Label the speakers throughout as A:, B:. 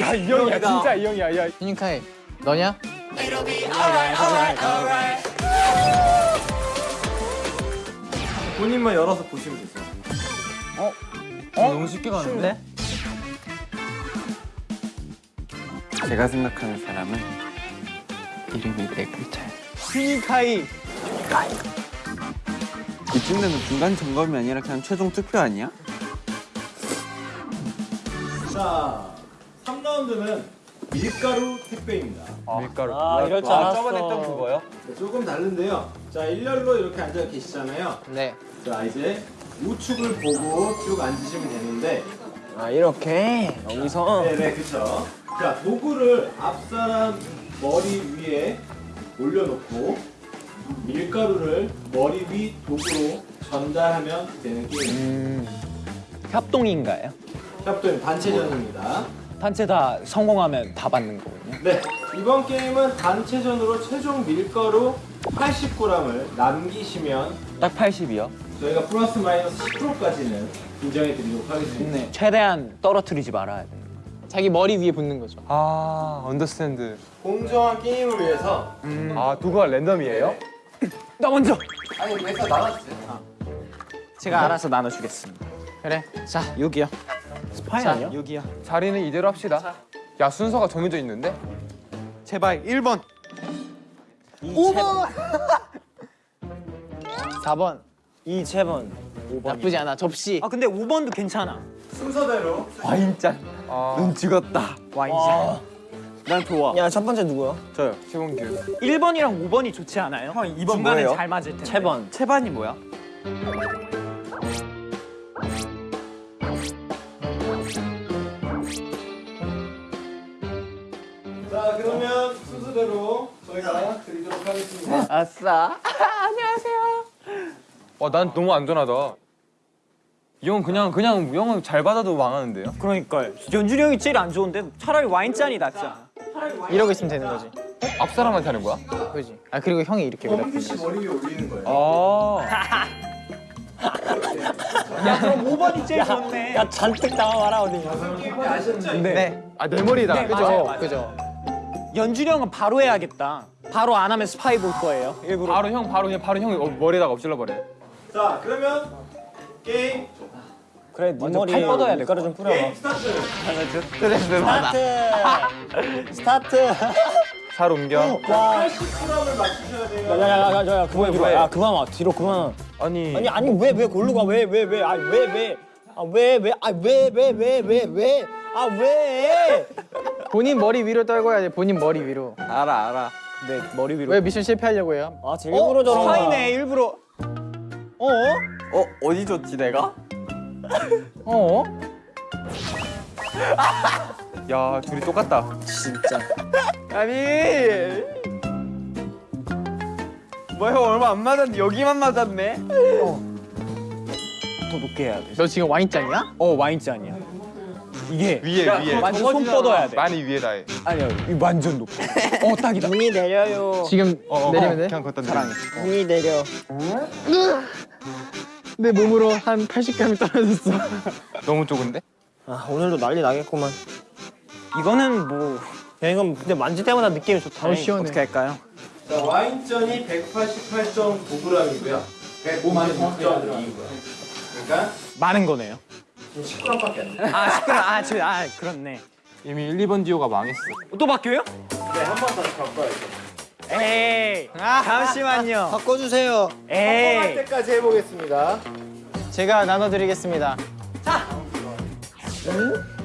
A: 야 이 형이야 진짜 이 형이야 야
B: 휴닝카이 너냐?
C: 본인만 열어서 보시면 되세요.
B: 어? 너무 쉽게 가는데?
D: 제가 생각하는 사람은 이름이 네 글자예요.
A: 휴닝카이
D: 이쯤 되면 중간 점검이 아니라 그냥 최종 투표 아니야?
C: 자, 3라운드는 밀가루 택배입니다.
A: 밀가루
E: 아 이럴 줄 알았어. 저번에 했던 그거요?
C: 네, 조금 다른데요. 자, 일렬로 이렇게 앉아 계시잖아요.
B: 네
C: 자, 이제 우측을 보고 쭉 앉으시면 되는데
E: 아 이렇게 여기서
C: 네 네, 그쵸. 자, 도구를 앞사람 머리 위에 올려놓고 밀가루를 머리 위 도구로 전달하면 되는 게임.
E: 협동인가요?
C: 협동 단체전입니다.
E: 단체 다 성공하면 다 받는 거거든요.
C: 네, 이번 게임은 단체전으로 최종 밀가루 80g을 남기시면
E: 딱 80이요?
C: 저희가 플러스 마이너스 10%까지는 인정해 드리도록 하겠습니다.
E: 네. 최대한 떨어뜨리지 말아야 돼.
B: 자기 머리 위에 붙는 거죠
A: 아 언더스탠드
C: 공정한 게임을 위해서
A: 아 도구가 랜덤이에요?
E: 나 먼저.
C: 아니 왜서 나왔어요?
E: 제가 알아서 나눠주겠습니다.
B: 그래 자
E: 여기요. 스파이
B: 자,
E: 아니야? 여기요.
A: 자리는 이대로 합시다 야 순서가 정해져 있는데?
D: 제발 1번.
E: 5번.
B: 4번
E: 이채번. 5번.
B: 나쁘지 않아 접시
E: 아 근데 5번도 괜찮아.
C: 순서대로
D: 와인잔.
A: 아
D: 눈 죽었다.
E: 와인잔.
D: 난 좋아.
E: 야 첫 번째 누구야?
D: 저요.
A: 최봉규
E: 1번이랑 5번이 좋지 않아요?
D: 형, 2번
E: 중간에
D: 뭐예요?
E: 잘 맞을 텐데. 채번.
D: 채반이 뭐야?
C: 순서대로 저희가 드리도록 하겠습니다.
B: 아싸
A: 와난 너무 안전하다 이 형은 그냥 그냥 이 형은 잘 받아도 망하는데요?
E: 그러니까요. 연준이 형이 제일 안 좋은데 차라리 와인잔이 낫지 않아?
B: 이러고 있으면 되는 거지
A: 앞 사람한테 하는 거야?
B: 그지 아 그리고 형이 이렇게
C: 범규 씨 머리 위에 올리는 거예요.
A: 아
E: 야 그럼 5번이 제일 좋네. 야 잔뜩 나와봐라 어디.
C: 아셨죠?
A: 네아내 머리다
E: 네,
A: 그죠?
E: 맞아요, 맞아요.
B: 그죠
E: 연준이 형은 바로 해야겠다. 바로 안 하면 스파이 볼 거예요. 일부러.
A: 바로 형 바로 그냥 바로 어, 머리에다가 엎질러 버려
C: 자 그러면 게임
E: 그래 네 머리 팔 뻗어야 돼. 밀가루 좀 뿌려.
C: 게임 스타트.
E: 스타트. 스타트.
A: 살 옮겨
C: 80g을 맞추셔야 돼요.
E: 야야야야 그만 뒤로. 야 그만 와 뒤로 그만.
A: 아니
E: 아니 아니 왜 왜 골로 가? 왜 왜 왜? 아니 왜 왜? 아 왜 왜? 아 왜 왜 왜 왜 왜? 아 왜?
B: 본인 머리 위로 떨궈야 돼 본인 머리 위로
D: 알아, 알아.
E: 네 머리 위로.
B: 왜 미션 실패하려고 해요?
E: 아, 제 일부러 저런 거야. 스파이네 일부러. 어?
D: 어, 어디 줬지 내가?
B: 어?
A: 야 둘이 똑같다
E: 진짜.
D: 아니. 뭐야, 형 얼마 안 맞았는데 여기만 맞았네?
E: 더 높게 해야 돼.
B: 너 지금 와인잔이야?
E: 어 와인잔이야. 이게
A: 위에 위에
E: 완전 손 뻗어야 돼.
A: 많이 위에다 해
E: 아니야, 이 완전 높아. 어 딱이다. 눈이 내려요.
B: 지금
A: 어, 어,
B: 내리면 돼?
A: 그냥 걷다
D: 사랑해.
E: 눈이 내려.
B: 내 몸으로 한 80g이 떨어졌어
A: 너무 좁은데?
E: 아 오늘도 난리 나겠구만. 이거는 뭐. 야 이건 근데 만질 때마다 느낌이 좋다.
B: 어, 시원해.
E: 어떻게 할까요?
C: 자 와인잔이 188.9g이고요. 156.2고요. 그러니까
E: 많은 거네요.
C: 지금 10g밖에 안 돼요.
E: 아 시끄러. 아, 저, 아 그렇네.
A: 이미 1, 2번 디오가 망했어
E: 또 바뀌어요?
C: 네, 한 번 다시 바꿔야죠.
E: 에이. 잠시만요. 바꿔주세요.
C: 할
E: 에이.
C: 때까지 해보겠습니다.
B: 제가 나눠드리겠습니다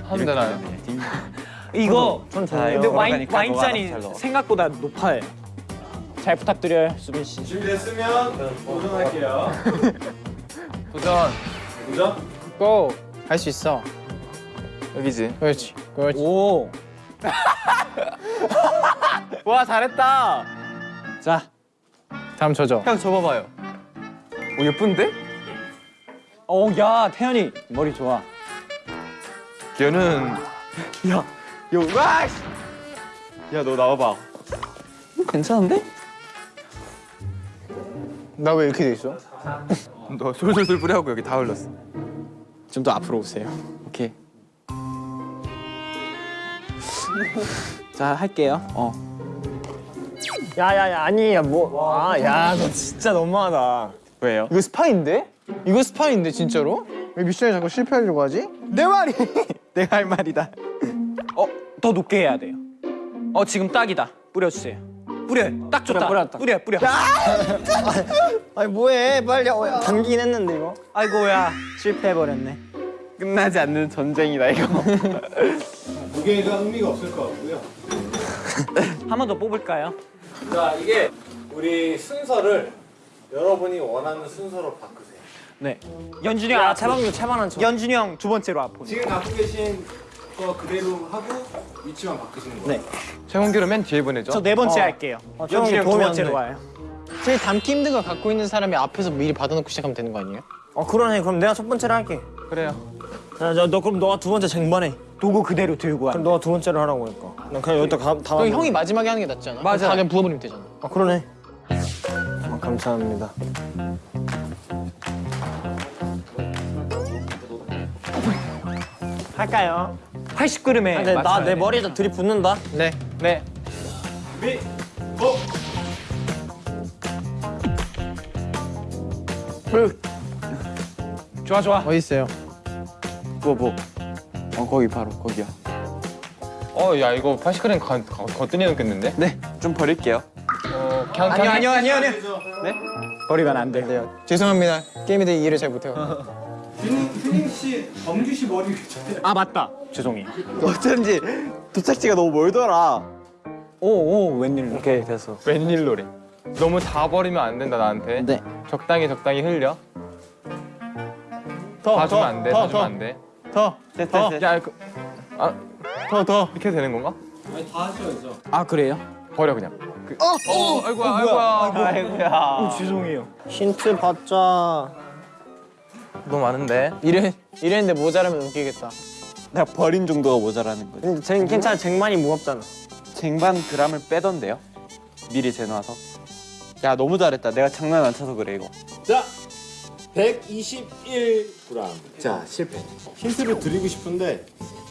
A: 하면 되나요?
E: 이거
D: 전
E: 근데 와인 와인잔이 생각보다 높아요. 잘 부탁드려요, 수빈 씨.
C: 준비됐으면 도전할게요.
A: 도전
C: 도전.
B: 고! 할수 있어
A: 여기지
B: 그렇지 그렇지
E: 오. 와 잘했다. 자,
B: 다음 저죠
A: 형 접어봐요 오 예쁜데?
E: 어, 야 태연이 머리 좋아.
A: 걔는
E: 야,
D: 야, 와! 씨! 야, 너 나와봐.
E: 괜찮은데?
B: 나 왜 이렇게 돼 있어?
A: 너 솔솔솔 뿌려갖고 여기 다 흘렀어
E: 좀 더 앞으로 오세요.
D: 오케이.
E: 자, 할게요. 어.
F: 야야야 아니야 뭐아야너 진짜 너무하다
E: 왜요?
B: 이거 스파인데? 이거 스파인데 진짜로? 왜 미션에 자꾸 실패하려고 하지?
E: 내 말이! 내가 할 말이다 어? 더 높게 해야 돼요 어 지금 딱이다 뿌려주세요 뿌려. 딱 좋다.
F: 뿌렸다.
E: 뿌려 뿌려.
F: 아니 뭐해 빨리 어, 당기긴 했는데 이거
E: 아이고야 실패해버렸네. 끝나지 않는 전쟁이다 이거.
C: 무게가 의미가 없을 것 같고요.
E: 한 번 더 뽑을까요?
C: 자, 이게 우리 순서를 여러분이 원하는 순서로 바꾸세요.
E: 네. 연준이 형.
F: 야
E: 앞으로.
F: 채방도 채반한 척
E: 연준이 형 두 번째로 앞으로.
C: 지금 갖고 계신 거 그대로 하고 위치만 바꾸시는 거예요.
F: 네.
A: 최홍기를 맨 뒤에 보내죠.
E: 저 네 번째 할게요.
F: 좀
E: 연준이 형두 번째로
F: 돼.
E: 와요.
B: 제일 담기 힘든 거 갖고 있는 사람이 앞에서 미리 받아놓고 시작하면 되는 거 아니에요?
F: 어 그러네 그럼 내가 첫 번째로 할게
A: 그래요.
F: 자 너 그럼 너가 두 번째 쟁반해
E: 도구 그대로 들고 와.
F: 그럼 너가 두 번째로 하라고 하니까 난 그냥 여기다 가, 다
B: 그럼 형이 마지막에 하는 게 낫지 않아?
A: 맞아.
B: 다 그냥 부어버리면 되잖아.
F: 아 그러네 아, 감사합니다 할까요?
E: 80g에
F: 근데 나내 머리에다 들이붓는다
B: 네.
A: 네.
C: 미, 고!
A: 좋아 좋아.
B: 어디 있어요?
E: 뭐 뭐. 어 거기 바로 거기야.
A: 어 야 이거 80g 가, 가, 거뜬히 넣겠는데?
E: 네. 좀 버릴게요.
A: 어 그냥
E: 아니요 아니요 아니요 아니요. 네? 버리면 안 돼요.
B: 네. 죄송합니다. 게임에 대해 이해를 잘 못해요.
C: 튜닝 씨, 범규 씨 머리 괜찮아요.
E: 아 맞다. 죄송해요.
D: 어쩐지 도착지가 너무 멀더라.
E: 오오 웬일로.
F: 오케이 됐어
A: 웬일로래. 너무 다 버리면 안 된다 나한테.
D: 네.
A: 적당히 적당히 흘려.
B: 더,
A: 다 주면
B: 더,
A: 안 돼.
B: 더,
A: 다 주면
B: 더,
A: 안 돼.
B: 더,
D: 됐어,
B: 더,
D: 됐어.
A: 야 그, 아
B: 더, 더.
A: 이렇게 해도 되는 건가?
C: 아니, 다 하셔야죠.
E: 아 그래요?
A: 버려 그냥. 그, 어, 어, 아이고야, 아이고야.
D: 아이고야.
E: 죄송해요.
F: 힌트 받자
A: 너무 많은데.
B: 이래, 이랬는데 모자라면 웃기겠다.
D: 내가 버린 정도가 모자라는 거지.
F: 근데 쟁, 괜찮아 쟁반이 무겁잖아
D: 쟁반 그람을 빼던데요? 미리 재놔서. 야 너무 잘했다. 내가 장난 안 쳐서 그래 이거.
C: 자, 121g. 자, 실패. 힌트를 드리고 싶은데,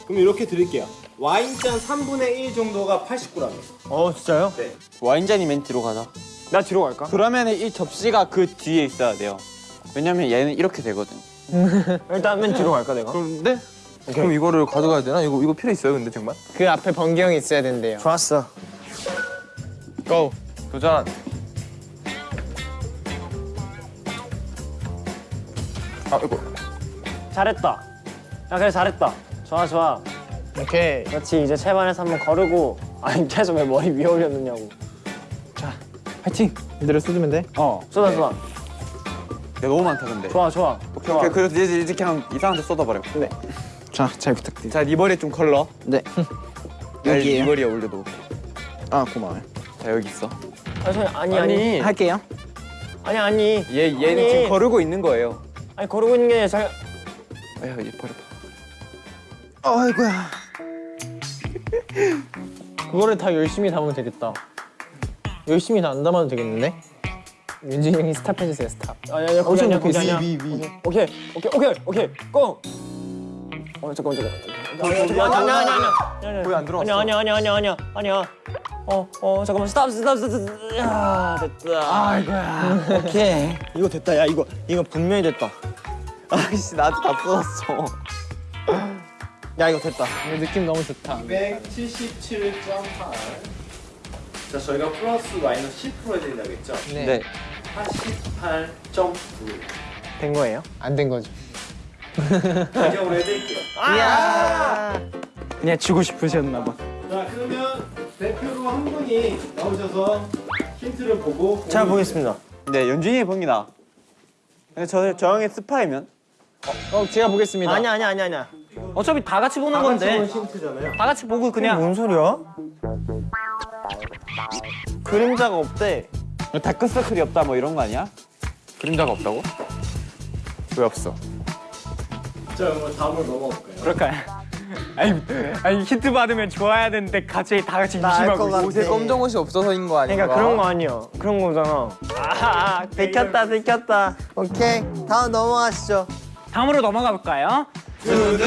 C: 그럼 이렇게 드릴게요. 와인잔 3분의 1 정도가 80g이에요.
F: 어 진짜요?
D: 와인잔이 맨 뒤로 가자.
F: 나 뒤로 갈까?
D: 그러면 이 접시가 그 뒤에 있어야 돼요. 왜냐면 얘는 이렇게 되거든.
F: 일단 맨 뒤로 갈까 내가?
A: 그런데? 그럼 이거를 가져가야 되나? 이거 이거 필요 있어요, 근데 정말?
B: 그 앞에 번개 형이 있어야 된대요.
F: 좋았어
B: 고.
A: 도전. 아 이거
F: 잘했다 야 그래 잘했다 좋아 좋아
B: 오케이.
F: 그렇지 이제 채반에서 한번 거르고 아니 계속 왜 머리 위에 올렸느냐고
B: 파이팅. 이대로 쏟으면 돼.
F: 어 쏟아 쏟아
D: 야 너무 많다 근데.
F: 좋아 좋아
D: 오케이 오케이. 그래서 이제 이제 그냥 이상한 데 쏟아버려.
B: 자, 잘 부탁드립니다.
D: 자, 네 머리에 좀 걸러.
B: 네.
D: 여기 네 머리에 올려도.
B: 아, 고마워요.
D: 자 여기 있어.
F: 아니 소리 아니 아니
D: 할게요.
F: 아니 아니
D: 얘 얘는
F: 아니.
D: 지금 거르고 있는 거예요.
F: 아니 거르고 있는 게 잘
D: 아야 얘 버려.
B: 아이고야. 그거를 다 열심히 담으면 되겠다. 열심히 다 안 담아도 되겠는데? 연준이 형이 스탑 해주세요, 스탑.
F: 아니 아니 거기 아니야 거기 아니야
B: 위, 위.
F: 오케이 오케이 오케이 오케이 go! 어 잠깐만 잠깐만 아니 아니 아니 아니
A: 거의 안 들어갔어.
F: 아니 아니 아니 아니 아니 아니야 어 어 잠깐만 스탑 스탑 스탑 스탑 야 됐다 아이고야 오케이 이거 됐다 야 이거 이거 분명히 됐다
D: 아이씨 나도 다 쏟았어.
F: 야 이거 됐다
B: 근데 느낌 너무 좋다.
C: 177.8. 자, 저희가 플러스 마이너스 10% 해야 된다고 했죠?
D: 네.
C: 88.9.
F: 된 거예요?
B: 안 된 거죠.
C: 인정으로 해드릴게요.
E: 그냥 주고 싶으셨나 봐.
C: 자, 그러면 대표로 한 분이 나오셔서 힌트를 보고
F: 잘 보겠습니다
D: 네 연준이 봅니다. 근데 저, 저 형의 스파이면?
B: 어, 제가 보겠습니다.
F: 아니야 아니야 아니야 아니야
E: 어차피 다 같이 보는 건데
C: 힌트잖아요.
E: 다 같이 보고 그냥
F: 뭔 소리야? 그림자가 없대
D: 다크서클이 없다 뭐 이런 거 아니야?
A: 그림자가 없다고? 왜 없어?
C: 자, 그럼 다음으로 넘어갈까요?
E: 그럴까요? 아니, 아니 힌트 받으면 좋아야 되는데 갑자기 다 같이 의심하고
A: 옷에 검정 옷이 없어서인 거 아닌가?
F: 그러니까 그런 거 아니야 그런 거잖아 아 들켰다 들켰다 오케이 다음 넘어가시죠
E: 다음으로 넘어가 볼까요?
C: 두두.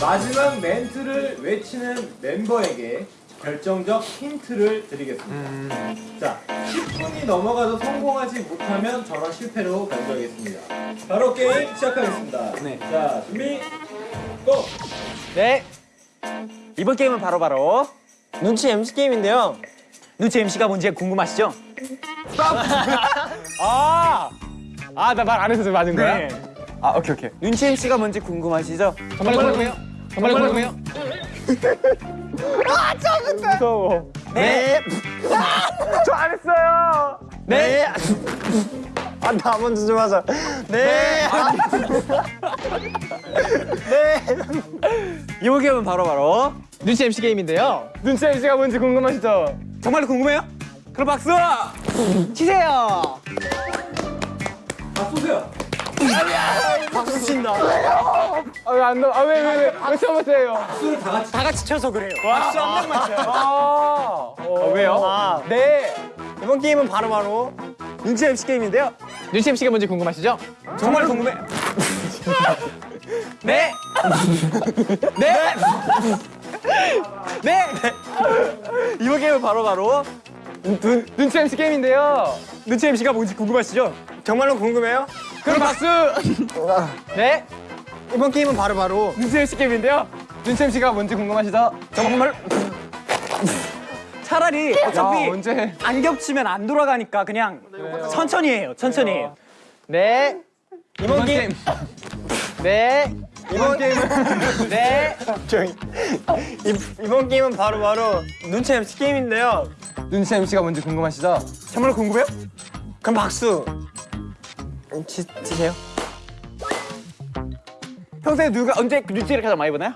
C: 마지막 멘트를 외치는 멤버에게 결정적 힌트를 드리겠습니다. 자, 10분이 넘어가도 성공하지 못하면 저는 실패로 간주하겠습니다. 바로 게임 시작하겠습니다.
D: 네.
C: 자, 준비, 고!
D: 네. 이번 게임은 바로바로
F: 눈치 MC 게임인데요.
D: 눈치 MC가 뭔지 궁금하시죠? 아!
A: 아 나 말 안 해서 맞은 거야?
D: 네. 아, 오케이, 오케이. 눈치 MC가 뭔지 궁금하시죠?
A: 정말 궁금해요? 정말 궁금해요?
D: 무서워.
F: 네.
D: 저 안 했어요.
F: 네. 아, 나 먼저 좀 하자. 네.
D: 이번 게임은 바로 바로
A: 눈치 MC 게임인데요. 눈치 MC가 뭔지 궁금하시죠?
D: 정말로 궁금해요? 그럼 박수! 치세요!
C: 다 쏘세요.
F: 박수 친다.
A: 아왜안 넣어? 아왜 왜 왜? 왜 처음 하세요?
C: 박수를 다 같이
D: 다 같이 쳐서 그래요. 박수 한 명만 쳐요.
A: 아, 어, 왜요?
F: 아,
A: 네.
F: 이번 게임은 바로 바로
D: 눈치 MC 게임인데요.
A: 눈치 MC가 뭔지 궁금하시죠?
D: 정말 궁금해. 네. 네. 네. 이번 게임은 바로 바로
A: 눈, 눈치 MC 게임인데요.
D: 눈치 MC가 뭔지 궁금하시죠?
F: 정말로 궁금해요?
A: 그럼 박수. 네.
F: 이번 게임은 바로바로
A: 눈치 MC 게임인데요. 눈치 MC가 뭔지 궁금하시죠?
D: 정말 차라리 어차피
A: 야, 언제?
D: 안 겹치면 안 돌아가니까 그냥 천천히 해요. 천천히 해요.
A: 네.
F: 이번 게임
A: 네.
F: 이번 게임은
A: 네.
F: 이, 이번 게임은 바로 바로 눈치 MC 게임인데요.
A: 눈치 MC가 뭔지 궁금하시죠?
D: 정말 궁금해요?
F: 그럼 박수. 치, 치세요.
D: 평소에 누가 언제 눈치를 가장 많이 보나요?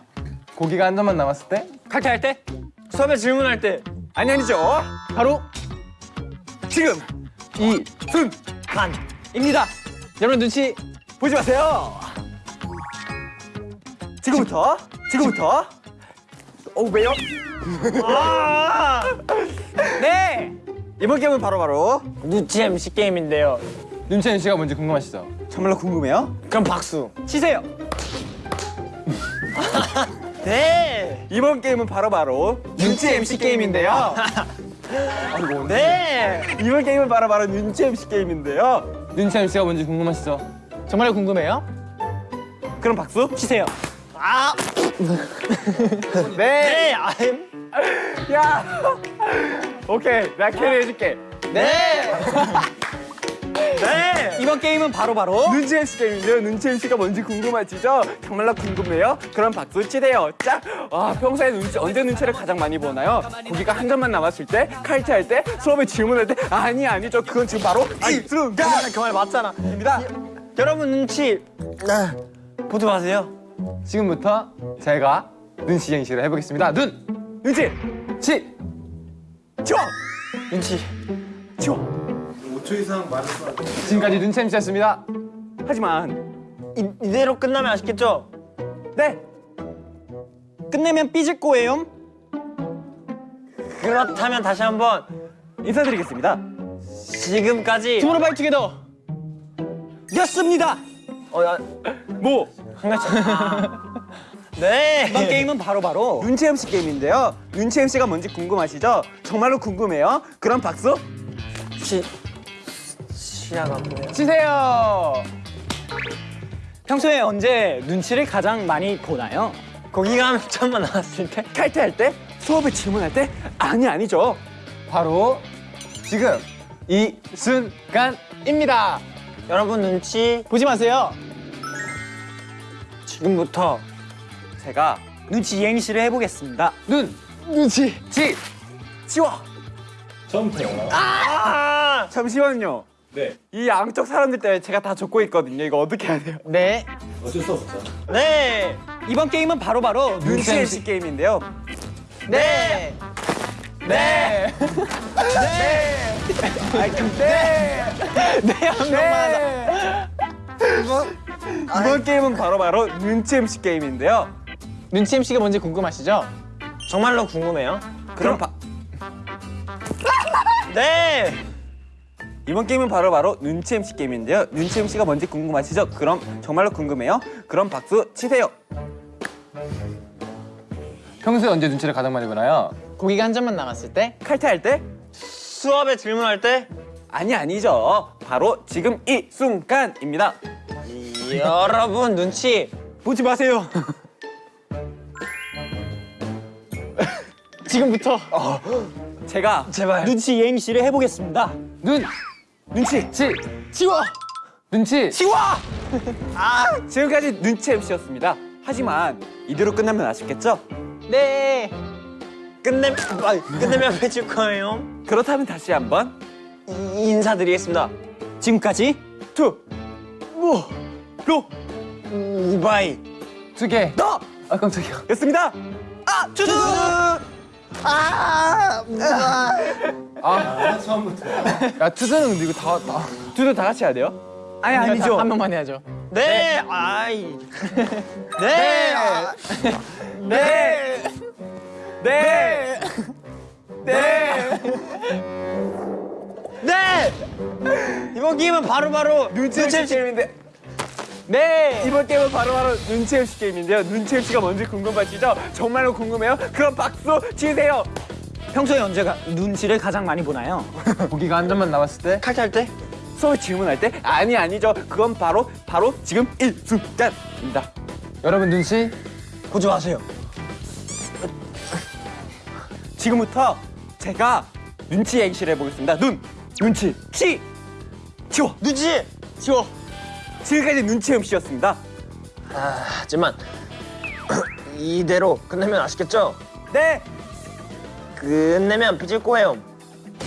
A: 고기가 한 점만 남았을 때
D: 칼퇴할 때?
F: 수업에 질문할 때
D: 아니 아니죠.
A: 바로
D: 지금
A: 이
D: 입니다.
A: 여러분 눈치
D: 보지 마세요. 지금부터 지금부터 어 왜요? 아! 네 이번 게임은 바로 바로
F: 눈치 MC 게임인데요.
A: 눈치 MC가 뭔지 궁금하시죠?
D: 정말로 궁금해요?
F: 그럼 박수.
D: 치세요.
F: 네.
D: 이번 게임은 바로바로 눈치 MC 게임인데요.
F: 네.
D: 이번 게임은 바로바로 눈치 MC 게임인데요.
A: 눈치 MC가 뭔지 궁금하시죠? 정말 궁금해요?
D: 그럼 박수 치세요.
F: 아. 네. 아임.
D: 야, 오케이, 나 캐리 해줄게.
F: 네. 네.
D: 이번 게임은 바로바로 눈치 MC 게임인데요. 눈치 MC가 뭔지 궁금하시죠? 정말로 궁금해요? 그럼 박수 치세요. 짝! 와, 평소에 눈치, 언제 눈치를 가장 많이 보나요? 고기가 한 점만 남았을 때, 칼퇴 할 때, 수업에 질문할 때, 아니, 아니죠. 그건 지금 바로 이 순간!
F: 그말 그말 맞잖아.
D: 입니다.
F: 여러분 눈치 아, 보지 마세요.
A: 지금부터 제가 눈치 행시를 해보겠습니다. 눈,
D: 눈치!
A: 치,
D: 치워!
F: 눈치.
D: 치워!
C: 5초 이상 돼.
A: 지금까지 눈치 MC였습니다.
D: 하지만,
F: 이, 이대로 끝나면 아시겠죠?
D: 네! 끝내면 삐질 거예요.
F: 그렇다면 다시 한번
D: 인사드리겠습니다.
F: 지금까지
A: 투모로우 바이 투게더.
D: 였습니다!
F: 어, 야,
D: 뭐?
F: 네.
D: 이번 게임은 바로 바로 눈치 MC 게임인데요. 눈치 MC가 뭔지 궁금하시죠? 정말로 궁금해요? 그럼 박수!
F: 시 보네요.
A: 치세요.
D: 평소에 언제 눈치를 가장 많이 보나요?
F: 고기가 한 점만 나왔을 때
D: 칼퇴할 때? 수업에 질문할 때? 아니 아니죠.
A: 바로 지금 이 순간입니다.
F: 여러분 눈치
A: 보지 마세요.
F: 지금부터
D: 제가 눈치 이행시를 해보겠습니다.
A: 눈, 눈치, 치.
D: 치워!
C: 점프.
F: 아!
D: 잠시만요.
C: 네.
D: 이 양쪽 사람들 때문에 제가 다 적고 있거든요. 이거 어떻게 해야 돼요?
F: 네.
C: 어쩔 수 없죠.
F: 네.
D: 이번 게임은 바로바로 눈치
A: MC.
D: MC 게임인데요.
F: 네.
A: 네.
D: 아 근데
F: 네한 명만 하자.
D: 이번 이번 게임은 바로바로 눈치 MC 게임인데요.
A: 눈치 MC가 뭔지 궁금하시죠?
F: 정말로 궁금해요?
D: 그럼 바,
F: 네.
D: 이번 게임은 바로 바로 눈치 MC 게임인데요. 눈치 MC가 뭔지 궁금하시죠? 그럼 정말로 궁금해요? 그럼 박수 치세요.
A: 평소에 언제 눈치를 가장 많이 보나요?
B: 고기가 한 점만 남았을 때
D: 칼퇴할 때?
F: 수업에 질문할 때
D: 아니 아니죠. 바로 지금 이 순간입니다.
F: 여러분 눈치 보지 마세요.
B: 지금부터
D: 제가
F: 제발 눈치 이행시를 해보겠습니다.
A: 눈!
D: 눈치
A: 치!
B: 치워
A: 눈치!
D: 치워! 아 지금까지 눈치 MC였습니다. 하지만 이대로 끝나면 아쉽겠죠?
B: 네
F: 끝내 아, 끝내면 해줄 거예요.
D: 그렇다면 다시 한번
F: 이- 인사드리겠습니다. 지금까지
D: 투, 무, 로,
F: 우바이
A: 두 개!
D: 너!
A: 아 깜짝이야
D: 였습니다. 아, 투두!
A: 야 투수는 근데 이거 다, 다
D: 투두 다 같이 해야 돼요? 아니 아니죠.
B: 한 명만 해야죠
F: 네 아이 네 아,
D: 네. 네. 네.
F: 네 이번 게임은 바로바로
D: 눈치 MC 게임인데. 네. 이번 게임은 바로바로 눈치 MC 게임인데요. 눈치 MC가 뭔지 궁금하시죠? 정말로 궁금해요? 그럼 박수 치세요.
F: 평소에 언제가 눈치를 가장 많이 보나요?
A: 고기가 한 점만 남았을 때
F: 칼퇴할 때?
D: 수업 질문할 때 아니 아니죠. 그건 바로 바로 지금 이 순간입니다.
A: 여러분 눈치?
F: 마세요.
D: 지금부터 제가 눈치 행시를 해보겠습니다. 눈, 눈치, 치, 치워.
F: 눈치 치워.
D: 지금까지 눈치 MC였습니다.
F: 아, 하지만 이대로 끝내면 아시겠죠?
D: 네.
F: 끝내면 삐질 거예요.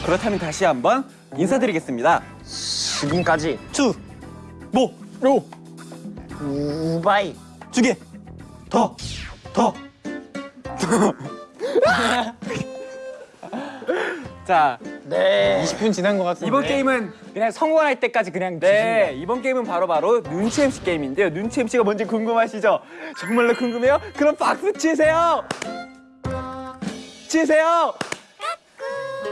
D: 그렇다면 다시 한번 인사드리겠습니다.
F: 지금까지 투,
D: 모, 로,
F: 우바이
D: 두 개, 더, 더. 자,
F: 네
B: 20분 지난 것 같은데
D: 이번 게임은 그냥 성공할 때까지 그냥 네 이번 게임은 바로 바로 눈치 MC 게임인데요 눈치 MC가 뭔지 궁금하시죠? 정말로 궁금해요? 그럼 박수 치세요 치세요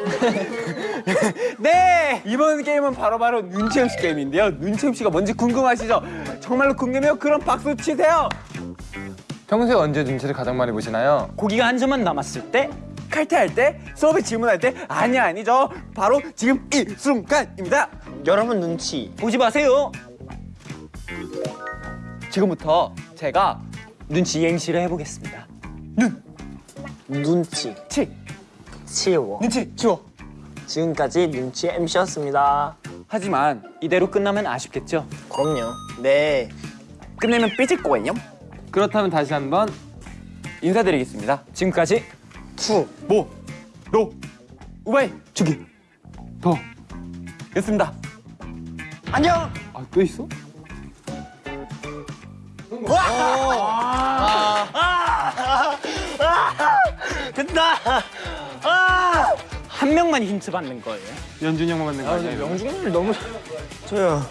D: 네 이번 게임은 바로 바로 눈치 MC 게임인데요 눈치 MC가 뭔지 궁금하시죠? 정말로 궁금해요? 그럼 박수 치세요
A: 평소에 언제 눈치를 가장 많이 보시나요?
F: 고기가 한 점만 남았을 때
D: 칼퇴할 때 수업에 질문할 때 아니 아니죠 바로 지금 이 순간입니다
F: 여러분 눈치 보지 마세요.
D: 지금부터 제가
F: 눈치 이행시를 해보겠습니다. 눈 눈치
D: 치
F: 치워.
D: 눈치 치워
F: 지금까지 눈치 MC였습니다.
D: 하지만 이대로 끝나면 아쉽겠죠?
F: 그럼요. 네.
D: 끝내면 삐질 거예요.
A: 그렇다면 다시 한번
D: 인사드리겠습니다.
F: 지금까지 투,
D: 모, 로, 우 바이 투게더 였습니다.
F: 안녕.
A: 아 또 있어?
F: 됐다. 아! 한 명만 힌트 받는 거예요.
A: 연준이 형만 맞는 거 아니야? 이거?
B: 명중률 너무
F: 저요.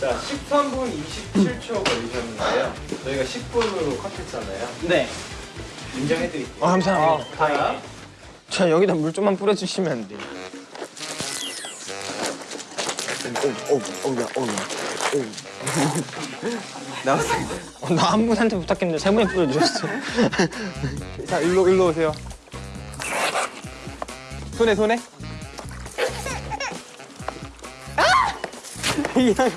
C: 자, 13분 27초 걸리셨는데요. 저희가 10분으로 컷했잖아요.
F: 네.
C: 인정해드릴게요.
B: 아, 감사합니다 다행이네 저 여기다 물 좀만 뿌려주시면 안 돼요
F: 오, 오, 오 야, 오 야.
B: 어, 나한 분한테 부탁했는데 세 분이 뿌려주셨어
D: 자, 일로 일로 오세요. 손에 손에.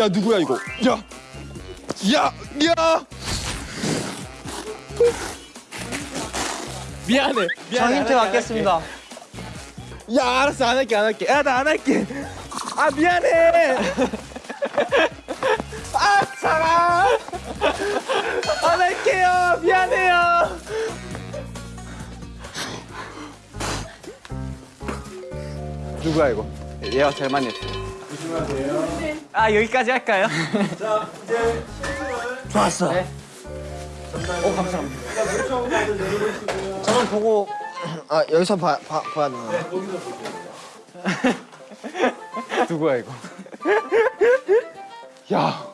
G: 야 누구야 이거? 야, 야, 야. 미안해.
F: 저 힌트 받겠습니다.
G: 야 알았어 안 할게 안 할게. 야 나 안 할게. 아 미안해. 아 사랑. 안 할게요. 미안해요.
D: 누구야 이거? 얘가 제일 많이 했어.
F: 아, 여기까지 할까요? 좋았어. 오, 감사합니다. 저는 보고
B: 아 여기서 봐, 봐, 봐야 되나
A: 누구야 이거? 야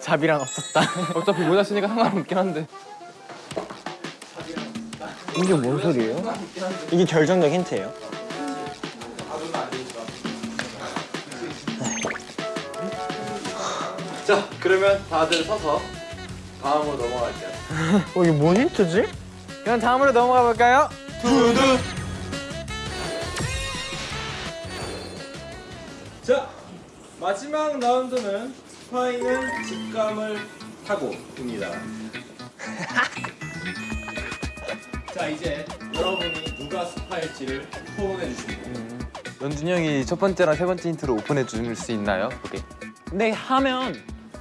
B: 잡이란 없었다
A: 어차피 모자 쓰니까 상관없긴 한데
B: 이게 뭔 소리예요?
F: 이게 결정적 힌트예요.
D: 자 그러면 다들 서서 다음으로 넘어갈게요.
F: 어 이게 뭔 힌트지?
A: 그럼 다음으로 넘어가 볼까요?
C: 자 마지막 라운드는 스파이는 직감을 타고입니다. 자 이제 여러분이 누가 스파일지를 토론해 주십니다.
A: 연준이 형이 첫 번째랑 세 번째 힌트로 오픈해 줄 수 있나요? 오케이.
E: 근데 하면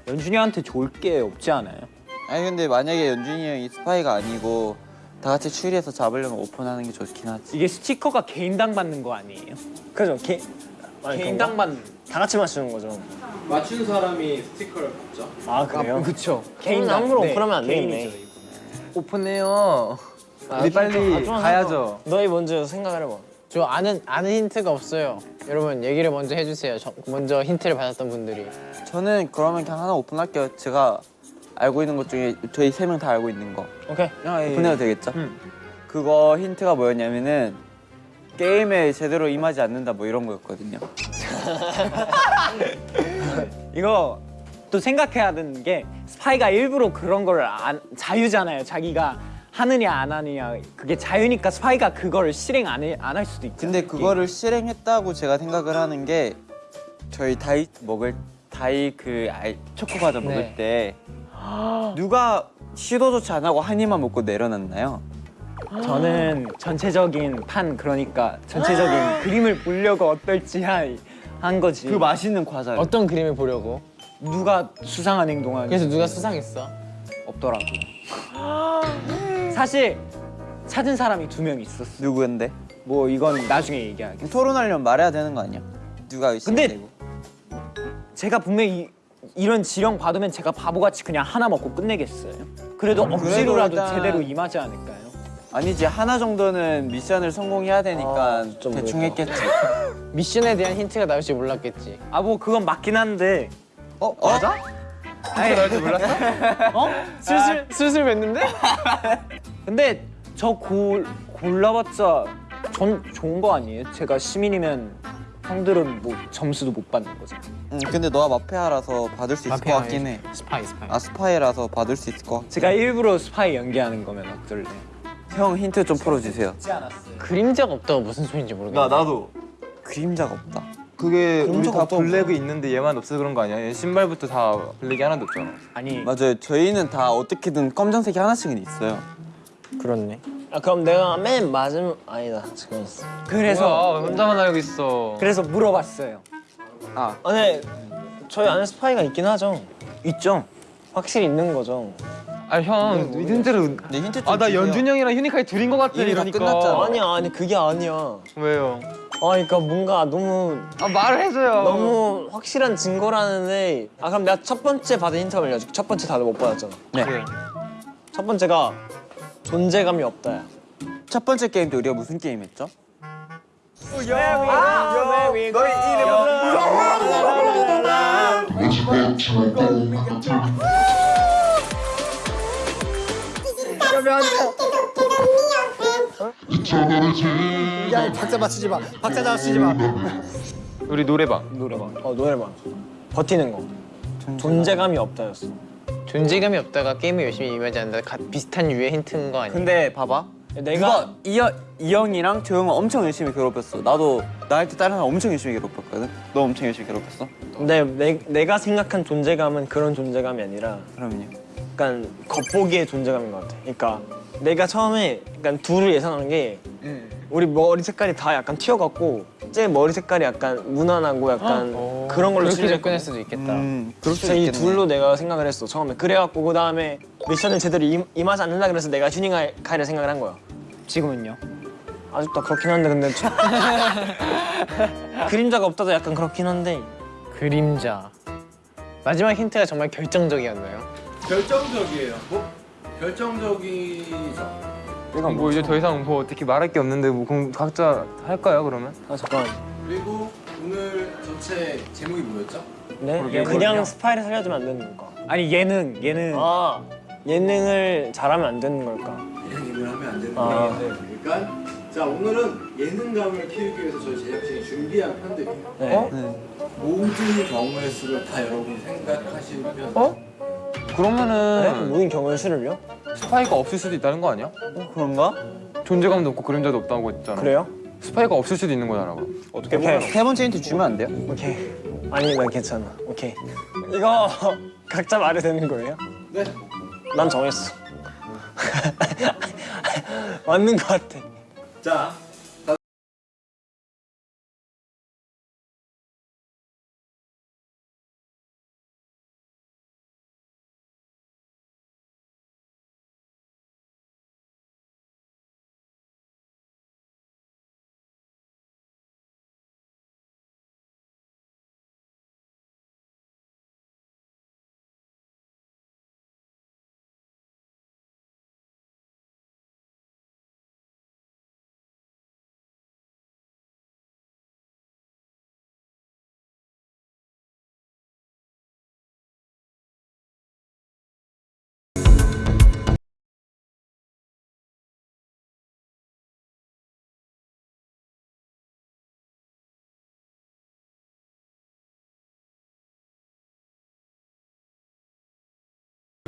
E: 연준이한테 좋을 게 없지 않아요?
D: 아니 근데 만약에 연준이 형이 스파이가 아니고 다 같이 추리해서 잡으려면 오픈하는 게 좋긴 하지.
E: 이게 스티커가 개인당 받는 거 아니에요?
F: 그죠 개
E: 개인당 받는
F: 다 같이 맞추는 거죠.
C: 맞춘 사람이 스티커를 받죠.
F: 아 그래요?
A: 그쵸.
E: 개인당
F: 함부로
E: 네,
F: 오픈하면 안 되겠네.
A: 오픈해요.
F: 아,
A: 우리
F: 좀
A: 빨리
F: 더, 아,
A: 가야죠.
F: 너희 먼저 생각을 해봐.
B: 저 아는 아는 힌트가 없어요. 여러분 얘기를 먼저 해주세요. 저, 먼저 힌트를 받았던 분들이.
D: 저는 그러면 그냥 하나 오픈할게요. 제가 알고 있는 것 중에 저희 세 명 다 알고 있는 거
F: 오케이.
D: 오픈해도 되겠죠?
A: 음.
D: 그거 힌트가 뭐였냐면은 게임에 제대로 임하지 않는다 뭐 이런 거였거든요.
E: 이거 또 생각해야 되는 게 스파이가 일부러 그런 걸 안, 자유잖아요. 자기가 하느냐 안 하느냐 그게 자유니까 스파이가 그거를 실행 안할 수도 있죠.
D: 근데 그거를 실행했다고 제가 생각을 하는 게 저희 다이 먹을 다이 그 아이, 초코 과자 먹을
B: 네.
D: 때 누가 시도조차 안 하고 한 입만 먹고 내려놨나요?
E: 저는 전체적인 판 그러니까 전체적인 그림을 보려고 어떨지 하- 한 거지.
D: 그 맛있는 과자를
B: 어떤 그림을 보려고?
E: 누가 수상한 행동하는
B: 그래서 누가 수상했어?
E: 없더라고. 사실 찾은 사람이 두 명 있었어.
D: 누구인데?
E: 뭐 이건 나중에 얘기할게.
D: 토론하려면 말해야 되는 거 아니야? 누가
E: 근데-
D: 의심되고
E: 제가 분명히 이 런 지령 받으면 제가 바보같이 그냥 하나 먹고 끝내겠어요. 그래도 억지로라도
D: 일단-
E: 제대로 임하지 않을까요?
D: 아니지 하나 정도는 미션을 성공해야 되니까
F: 아, 좀
D: 대충
F: 그럴까?
D: 했겠지.
B: 미션에 대한 힌트가 나올 줄 몰랐겠지.
E: 아 뭐 그건 맞긴 한데
D: 어 맞아?
E: 아니
A: 나올줄 몰랐어?
E: 어?
B: 슬슬 슬슬 뵀는데?
E: 근데 저 골, 골라봤자 전 좋은 거 아니에요? 제가 시민이면 형들은 뭐 점수도 못 받는 거죠.
D: 응 근데 너가 마피아라서 받을 수 있을 것 같긴 해.
B: 스파이 스파이.
D: 아 스파이라서 받을 수 있을 것 같아.
E: 제가 일부러 스파이 연기하는 거면 어떨래?
D: 형 힌트 좀 풀어주세요.
B: 그림자가 없다고 무슨 소리인지 모르겠네.
A: 나도.
D: 그림자가 없다.
A: 그게 우리 다. 블랙이 있는데 얘만 없어서 그런 거 아니야? 얘 신발부터 다 블랙이 하나도 없잖아.
E: 아니
D: 맞아요. 저희는 다 어떻게든 검정색이 하나씩은 있어요.
F: 그렇네. 아 그럼 내가 맨 맞음 아니다 지금 있어.
E: 그래서
A: 뭐야, 혼자만 알고 있어.
E: 그래서 물어봤어요.
F: 아 근데 저희 안에 스파이가 있긴 하죠.
E: 있죠?
F: 확실히 있는 거죠.
A: 아 형, 힌트를.
D: 네 힌트
A: 좀아나
D: 주세요.
A: 연준이 형이랑 휴니카이 둘인 것 같아. 이러니까.
D: 끝났잖아.
F: 아니야 아니 그게 아니야.
A: 왜요?
F: 아 그러니까 뭔가 너무
A: 아 말을 해줘요.
F: 너무 확실한 증거라는데 아 그럼 내가 첫 번째 받은 힌트 알려줄게. 첫 번째 다들 못 받았잖아.
D: 네.
A: 그래.
F: 첫 번째가 존재감이 없다야.
D: 첫 번째 게임 때 우리가 무슨 게임 했죠?
F: 야 박자 맞추지 마. 박자 맞추지 마.
A: 우리 노래방.
F: 노래방. 어 노래방. 버티는 거. 존재감이 없다였어.
B: 존재감이 없다가 게임에 열심히 임하지 않는다. 가, 비슷한 유의 힌트인 거 아니야?
D: 근데 봐봐.
F: 내가
D: 이형 이형이랑 조형을 엄청 열심히 괴롭혔어. 나도 나 할 때 다른 사람 엄청 열심히 괴롭혔거든. 너 엄청 열심히 괴롭혔어?
F: 근데 내, 내가 생각한 존재감은 그런 존재감이 아니라
D: 그럼요.
F: 약간 겉보기의 존재감인 것 같아. 그러니까 내가 처음에 약간 둘을 예상하는 게 우리 머리 색깔이 다 약간 튀어갖고 제 머리 색깔이 약간 무난하고 약간 그런 걸로
B: 그렇게. 접근할 수도 있겠다.
D: 음,
F: 진짜 이
D: 있겠네.
F: 둘로 내가 생각을 했어 처음에 그래갖고 그 다음에 미션을 제대로 임, 임하지 않는다 그래서 내가 휴닝카이를 생각을 한 거야
E: 지금은요?
F: 아직도 그렇긴 한데 근데 저- 그림자가 없다도 약간 그렇긴 한데
B: 그림자. 마지막 힌트가 정말 결정적이었나요?
C: 결정적이에요. 뭐 결정적이죠.
A: 뭐 이제 더 이상 뭐 어떻게 말할 게 없는데 뭐 그럼 각자 할까요 그러면?
F: 아 잠깐
C: 그리고 오늘 전체 제목이 뭐였죠?
F: 네? 그냥
A: 모르게.
F: 스파이를 살려주면 안 되는 걸까?
E: 아니 예능 예능
F: 아 예능을 잘하면 안 되는 걸까?
C: 그냥 일을 하면 안 되는
F: 아.
C: 거예요. 그러니까 자 오늘은 예능감을 키우기 위해서 저희 제작진이 준비한 편들이에요.
F: 네.
A: 어?
C: 모든 경우의 수를 다 여러분이 생각하시면
A: 어?
F: 네?
A: 그러면은
F: 모든 경우의 수를요?
A: 스파이가 없을 수도 있다는 거 아니야?
D: 그런가?
A: 존재감도 없고 그림자도 없다고 했잖아.
F: 그래요?
A: 스파이가 없을 수도 있는 거잖아. 그럼.
F: 어떻게 오케이
D: 세 번째 힌트 주면 안 돼요?
F: 오케이 아니 난 괜찮아 오케이 이거 각자 말해도 되는 거예요?
C: 네.
F: 난 정했어 맞는 거 같아
C: 자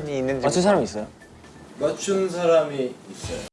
B: 있는지
F: 맞춘 사람 있어요?
C: 맞춘 사람이 있어요.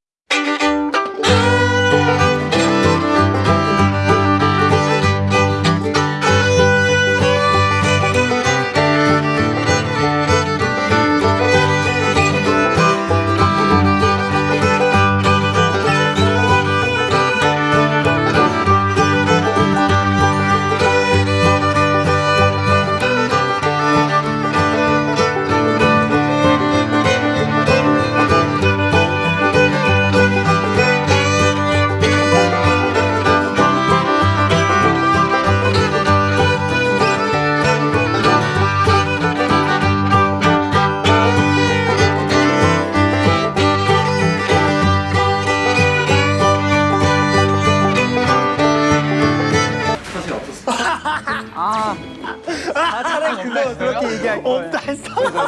E: 그렇게 얘기할 거예요.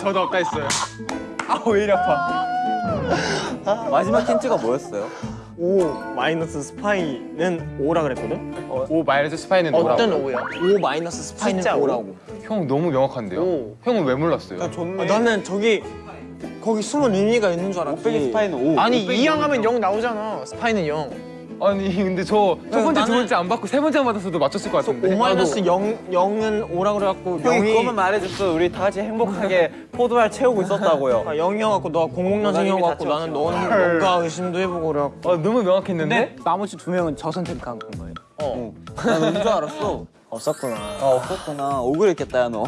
A: 저도 없다 했어요.
D: 아 왜 이리 아파 마지막 힌트가 뭐였어요?
F: 5 마이너스 스파이는 5라 그랬거든?
A: 오 마이너스 스파이는
B: 어떤
A: 뭐라고?
B: 오요?
F: 5 마이너스 스파이는
B: 숫자 오?
F: 5라고
A: 형 너무 명확한데요?
F: 오.
A: 형은 왜 몰랐어요?
F: 아, 나는 저기 거기 숨은 의미가 있는 줄 알았지
D: 빼기 스파이는 5
B: 아니 2형 하면 0 나오잖아. 스파이는 0.
A: 아니 근데 저 첫 번째 두
F: 나는-
A: 번째 안 받고 세 번째 받았어도 맞췄을 것 같은데.
F: 5 마이너스 0, 0은 5라 그래갖고
D: 형이
F: 0이
D: 그거만 말해줬어. 우리 다 같이 행복하게 포도알 채우고 있었다고요.
F: 아, 0이어갖고 너가 00년생이어갖고 나는 너는 뭔가 의심도 해보고 그래갖고.
A: 아, 너무 명확했는데?
E: 근데 나머지 두 명은 저 선택한 건가요?
D: 어. 난 왠 줄 알았어.
F: 없었구나.
D: 아 없었구나. 억울했겠다 야 너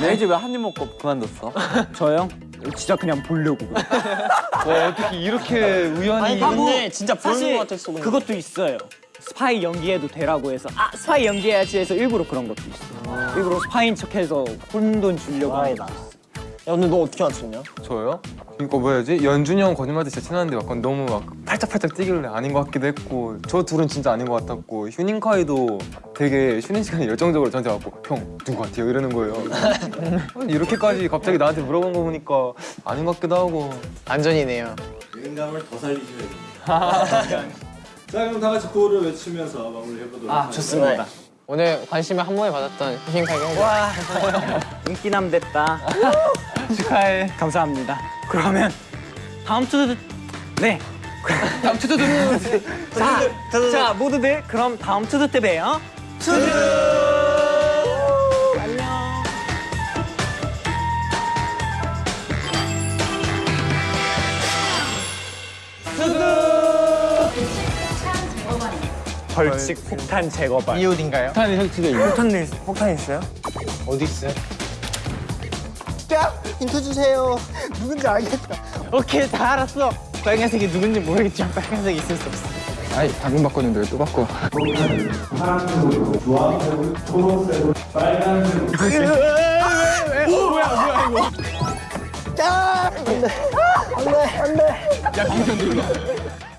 D: 내 이제 왜한 입 먹고 그만뒀어?
E: 저요? 진짜 그냥 보려고.
A: 와 어떻게 이렇게 우연히
F: 아니 근데 진짜 보는
E: 사실
F: 거 같았어 근데.
E: 그것도 있어요. 스파이 연기해도 되라고 해서 아 스파이 연기해야지 해서 일부러 그런 것도 있어. 일부러 스파인 척해서 혼돈 주려고 하는
F: 야 근데 너 어떻게 맞췄냐?
A: 저요? 이거 뭐야지? 연준이 형 거짓말도 진짜 친한데 약간 너무 막 팔짝팔짝 뛰길래 아닌 것 같기도 했고 저 둘은 진짜 아닌 것 같았고 휴닝카이도 되게 쉬는 시간에 열정적으로 저한테 왔고 형 누구 같아요? 이러는 거예요 이렇게까지 갑자기 나한테 물어본 거 보니까 아닌 것 같기도 하고
B: 안전이네요.
C: 예능감을 더 살리셔야 됩니다. 자 그럼 다 같이 구호를 외치면서 마무리해보도록 하겠습니다.
F: 좋습니다
B: 오늘 관심을 한 번에 받았던 휴식하게 형.
E: 와 인기남 됐다. 축하해. 감사합니다. 그러면 다음 투두 네. 다음 투두 자, 자 모두들 그럼 다음 투두 때 봬요. 투두. 벌칙 폭탄 제거반.
B: 이 옷인가요?
A: 폭탄이 설치돼
F: 폭탄, 일- 폭탄 있어요?
B: 어디 있어요?
E: 오케이 다 알았어. 빨간색이 누군지 모르겠지만 빨간색이 있을 수 없어.
A: 아이 방금 바꿨는데 왜 또 바꿔
F: 야! 안 돼! 안 돼! 안 돼!